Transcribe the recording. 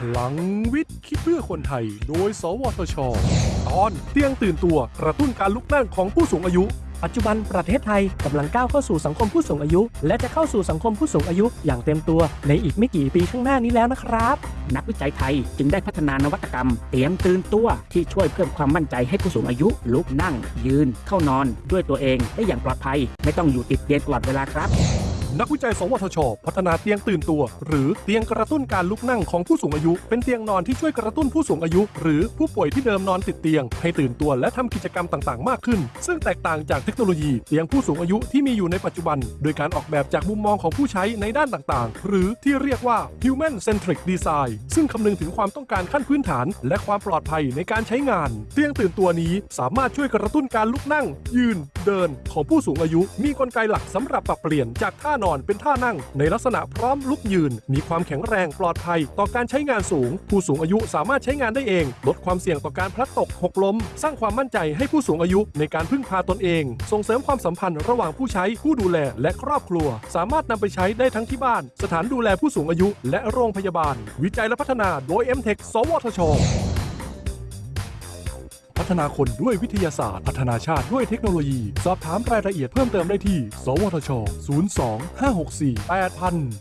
พลังวิทย์คิดเพื่อคนไทย โดย สวทช ตอนเตียงตื่นตัวกระตุ้นการลุกนั่งของผู้สูงอายุ ปัจจุบันประเทศไทยกำลังก้าวเข้าสู่สังคมผู้สูงอายุ และจะเข้าสู่สังคมผู้สูงอายุ อย่างเต็มตัวในอีกไม่กี่ปีข้างหน้านี้แล้วนะครับ นักวิจัยไทยจึงได้พัฒนานวัตกรรม เตียงตื่นตัวที่ช่วยเพิ่มความมั่นใจให้ผู้สูงอายุ ลุกนั่ง ยืน เข้านอน ด้วยตัวเองได้อย่างปลอดภัย ไม่ต้องอยู่ติดเตียงตลอดเวลาครับ นักวิจัย สวทช พัฒนาเตียงตื่นตัว หรือเตียงกระตุ้นการลุกนั่งของผู้สูงอายุ เป็นเตียงนอนที่ช่วยกระตุ้นผู้สูงอายุ หรือผู้ป่วยที่เดิมนอนติดเตียง ให้ตื่นตัวและทำกิจกรรมต่างๆ มากขึ้น ซึ่งแตกต่างจากเทคโนโลยีเตียงผู้สูงอายุที่มีอยู่ในปัจจุบัน โดยการออกแบบจากมุมมองของผู้ใช้ในด้านต่างๆ หรือที่เรียกว่า human centric design ซึ่งคำนึงถึงความต้องการขั้นพื้นฐาน และความปลอดภัยในการใช้งาน เตียงตื่นตัวนี้สามารถช่วยกระตุ้นการลุกนั่ง ยืน เดิน ของผู้สูงอายุ มีกลไกหลักสำหรับปรับเปลี่ยนจากท่านอนเป็นท่านั่ง ในลักษณะพร้อมลุกยืน มีความแข็งแรงปลอดภัย ต่อการใช้งานสูง ผู้สูงอายุสามารถใช้งานได้เอง ลดความเสี่ยงต่อการพลัดตกหกล้ม สร้างความมั่นใจให้ผู้สูงอายุในการพึ่งพาตนเอง ส่งเสริมความสัมพันธ์ระหว่างผู้ใช้ผู้ดูแลและครอบครัว สามารถนำไปใช้ได้ทั้งที่บ้าน สถานดูแลผู้สูงอายุ และโรงพยาบาล วิจัยและพัฒนาโดย m t e c h สวทช ฒนาคนด้วยวิทยาศาสตร์ พัฒนาชาติด้วยเทคโนโลยี สอบถามรายละเอียดเพิ่มเติมได้ที่ สวทช 02 564 8000